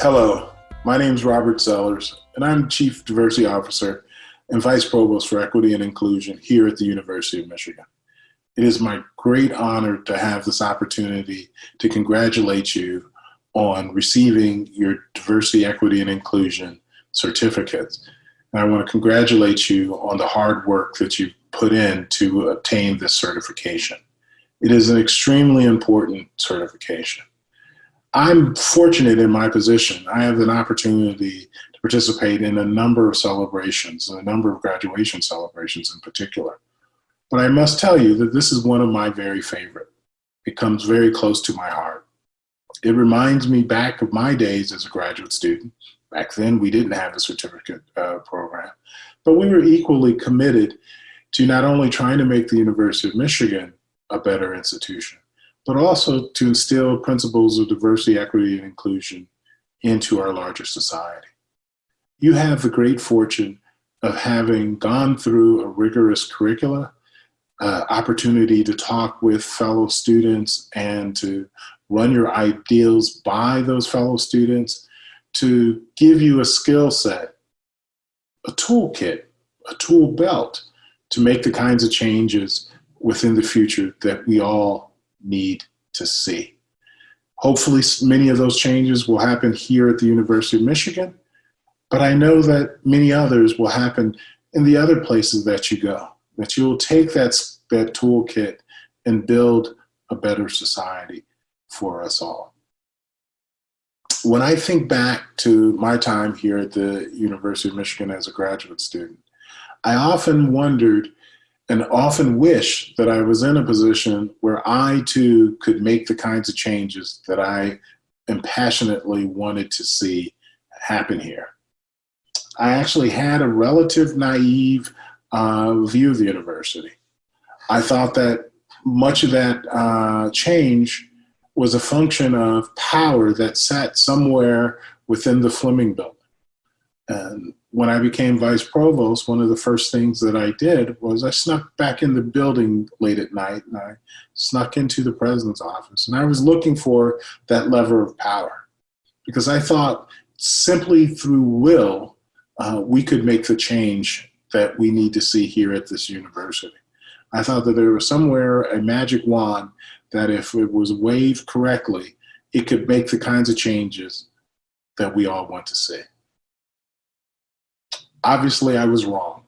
Hello, my name is Robert Sellers, and I'm Chief Diversity Officer and Vice Provost for Equity and Inclusion here at the University of Michigan. It is my great honor to have this opportunity to congratulate you on receiving your Diversity, Equity, and Inclusion certificates. And I want to congratulate you on the hard work that you've put in to obtain this certification. It is an extremely important certification. I'm fortunate in my position. I have an opportunity to participate in a number of celebrations, a number of graduation celebrations in particular. But I must tell you that this is one of my very favorite. It comes very close to my heart. It reminds me back of my days as a graduate student. Back then, we didn't have a certificate uh, program, but we were equally committed to not only trying to make the University of Michigan a better institution, but also to instill principles of diversity, equity, and inclusion into our larger society. You have the great fortune of having gone through a rigorous curricula, uh, opportunity to talk with fellow students and to run your ideals by those fellow students, to give you a skill set, a toolkit, a tool belt to make the kinds of changes within the future that we all need to see. Hopefully many of those changes will happen here at the University of Michigan, but I know that many others will happen in the other places that you go, that you will take that, that toolkit and build a better society for us all. When I think back to my time here at the University of Michigan as a graduate student, I often wondered and often wish that I was in a position where I too could make the kinds of changes that I am passionately wanted to see happen here. I actually had a relative naive uh, view of the university. I thought that much of that uh, change was a function of power that sat somewhere within the Fleming building. And when I became vice provost, one of the first things that I did was I snuck back in the building late at night and I snuck into the president's office. And I was looking for that lever of power because I thought simply through will, uh, we could make the change that we need to see here at this university. I thought that there was somewhere a magic wand that if it was waved correctly, it could make the kinds of changes that we all want to see. Obviously, I was wrong.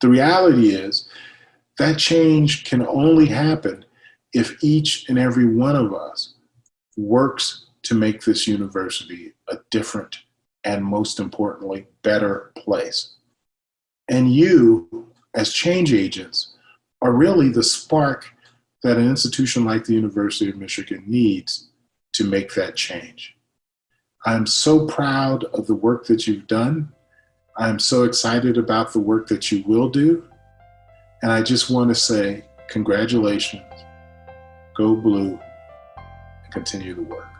The reality is that change can only happen if each and every one of us works to make this university a different and most importantly, better place. And you, as change agents, are really the spark that an institution like the University of Michigan needs to make that change. I'm so proud of the work that you've done I'm so excited about the work that you will do. And I just want to say congratulations, go blue, and continue the work.